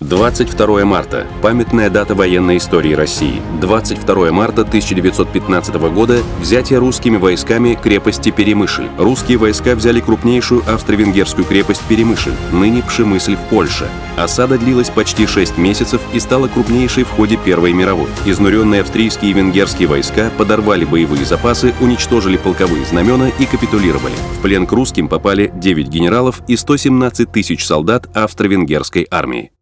22 марта – памятная дата военной истории России. 22 марта 1915 года – взятие русскими войсками крепости Перемышль. Русские войска взяли крупнейшую австро-венгерскую крепость Перемышль, ныне Пшемысль в Польше. Осада длилась почти 6 месяцев и стала крупнейшей в ходе Первой мировой. Изнуренные австрийские и венгерские войска подорвали боевые запасы, уничтожили полковые знамена и капитулировали. В плен к русским попали 9 генералов и 117 тысяч солдат австро-венгерской армии.